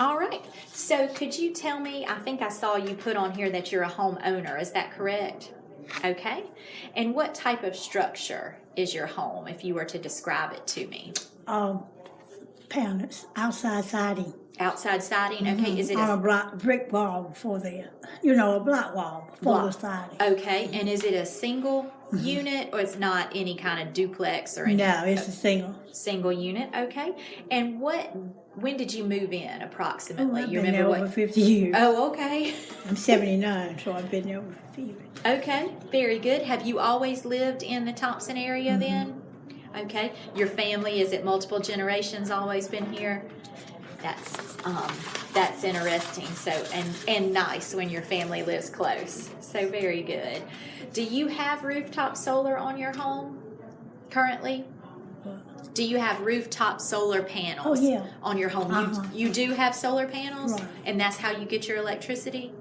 All right. So could you tell me, I think I saw you put on here that you're a homeowner. Is that correct? Okay. And what type of structure is your home if you were to describe it to me? Um, panels, outside siding. Outside siding? Okay. Mm-hmm. Is it On a a block, brick wall before the, you know, a block wall for the siding. Okay. And is it a single mm-hmm. unit or it's not any kind of duplex or any No, it's a single. single unit? Okay. And what, when did you move in approximately? I've you been there remember over what? fifty years. Oh, okay. I'm seventy-nine, so I've been there over fifty years. Okay, very good. Have you always lived in the Thompson area mm-hmm. then? Okay, your family, is it multiple generations always been here? That's, um, that's interesting, so, and, and nice when your family lives close, so very good. Do you have rooftop solar on your home currently? Do you have rooftop solar panels? Oh, yeah. On your home? Uh-huh. You, you do have solar panels? Right. And that's how you get your electricity?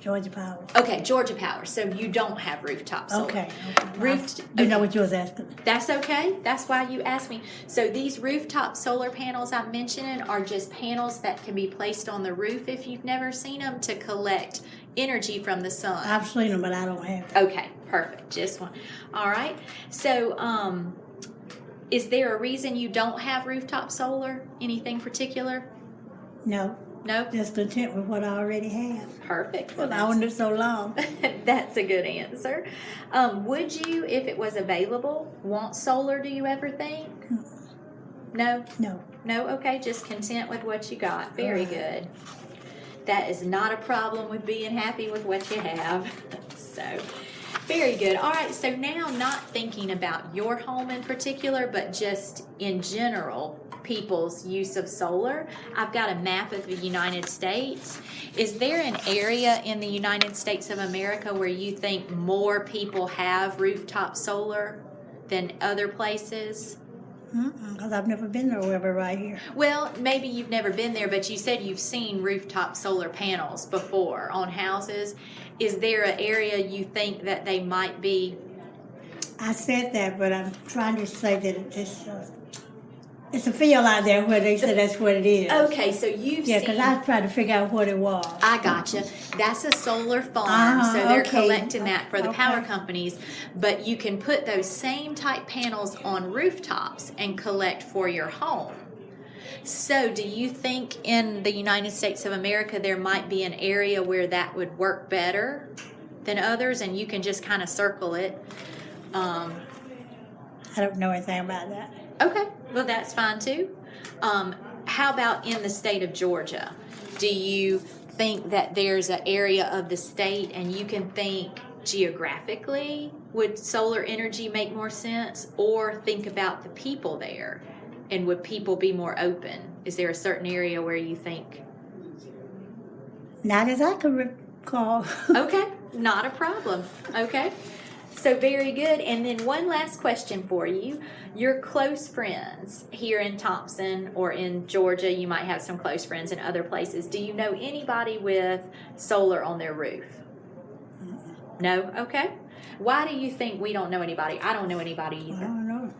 Georgia Power. Okay, Georgia Power. So you don't have rooftop solar. Okay, okay. Roof. You know what you was asking. That's okay. That's why you asked me. So these rooftop solar panels I'm mentioning are just panels that can be placed on the roof if you've never seen them to collect energy from the sun. I've seen them, but I don't have it. Okay, perfect. Just one. All right. So, um, is there a reason you don't have rooftop solar? Anything particular? No, No. just content with what I already have. Perfect. Well, I owned it so long. That's a good answer. Um, would you, if it was available, want solar, do you ever think? No? No. No? Okay, just content with what you got. Very good. That is not a problem with being happy with what you have. so, very good. All right, so now not thinking about your home in particular, but just in general, people's use of solar. I've got a map of the United States. Is there an area in the United States of America where you think more people have rooftop solar than other places? Because I've never been there. nowhere right here. Well, maybe you've never been there, but you said you've seen rooftop solar panels before on houses. Is there an area you think that they might be? I said that, but I'm trying to say that it's, uh, it's a field out there where they say that's what it is. Okay, so you've Yeah, because I tried to figure out what it was. I gotcha. That's a solar farm, Uh-huh, so they're okay. collecting that for the power companies. But you can put those same type panels on rooftops and collect for your home. So, do you think in the United States of America there might be an area where that would work better than others, and you can just kind of circle it? Um, I don't know anything about that. Okay, well, that's fine too. Um, how about in the state of Georgia? Do you think that there's an area of the state and you can think geographically would solar energy make more sense or think about the people there and would people be more open? Is there a certain area where you think, Not as I can recall. okay, not a problem, okay? So very good. And then one last question for you. Your close friends here in Thompson or in Georgia, you might have some close friends in other places. Do you know anybody with solar on their roof? No? Okay. Why do you think we don't know anybody? I don't know anybody either.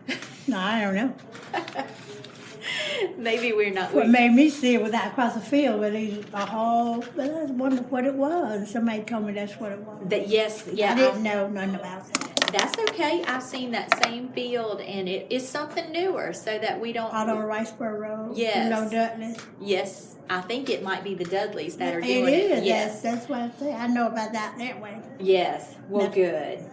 No, I don't know. Maybe we're not. What made me see it was out across the field where there's a hole. But I wondered what it was. Somebody told me that's what it was. that yes, yeah. I didn't know nothing about that. That's okay. I've seen that same field and it is something newer so that we don't Out on Riceboro Road. Yes. You know Dudley. Yes, I think it might be the Dudleys that are It doing it. is. Yes, That's, that's what I say. I know about that that way. yes. Well, That- good.